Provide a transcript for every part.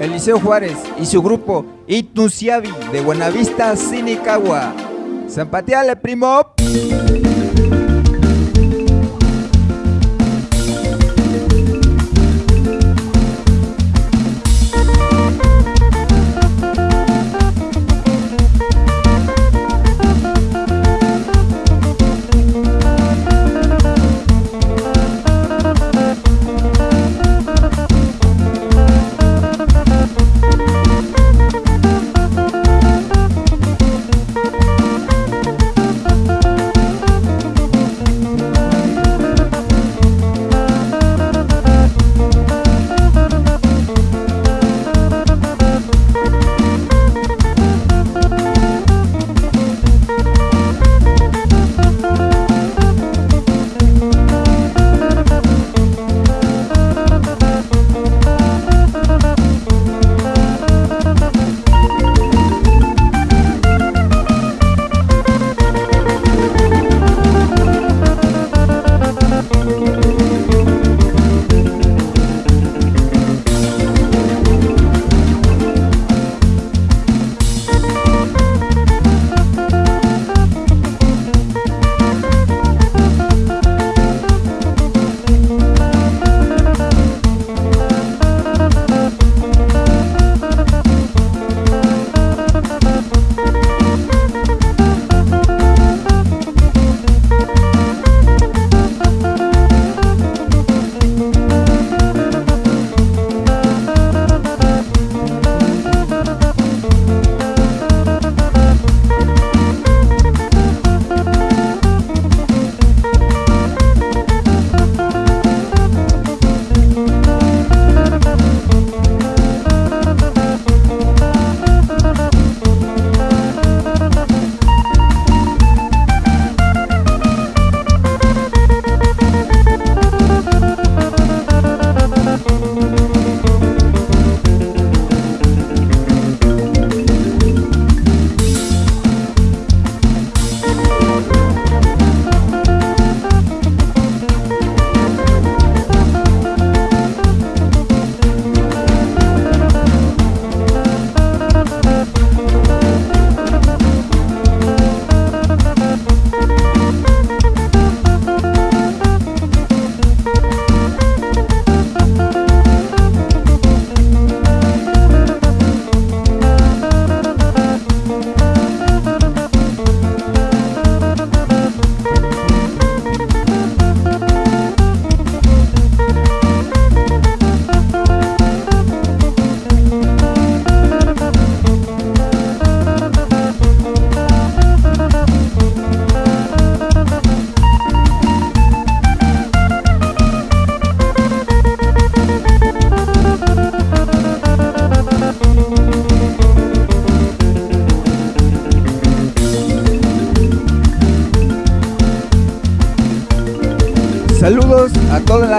Eliseo Juárez y su grupo Itnusiavi de Buenavista, Sinicagua. Zampateale, primo.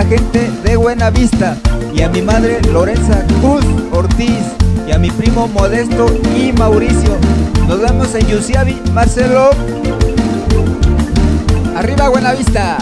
Gente de Buena Vista y a mi madre Lorenza Cruz Ortiz y a mi primo Modesto y Mauricio. Nos vemos en Yusiavi, Marcelo. Arriba Buena Vista.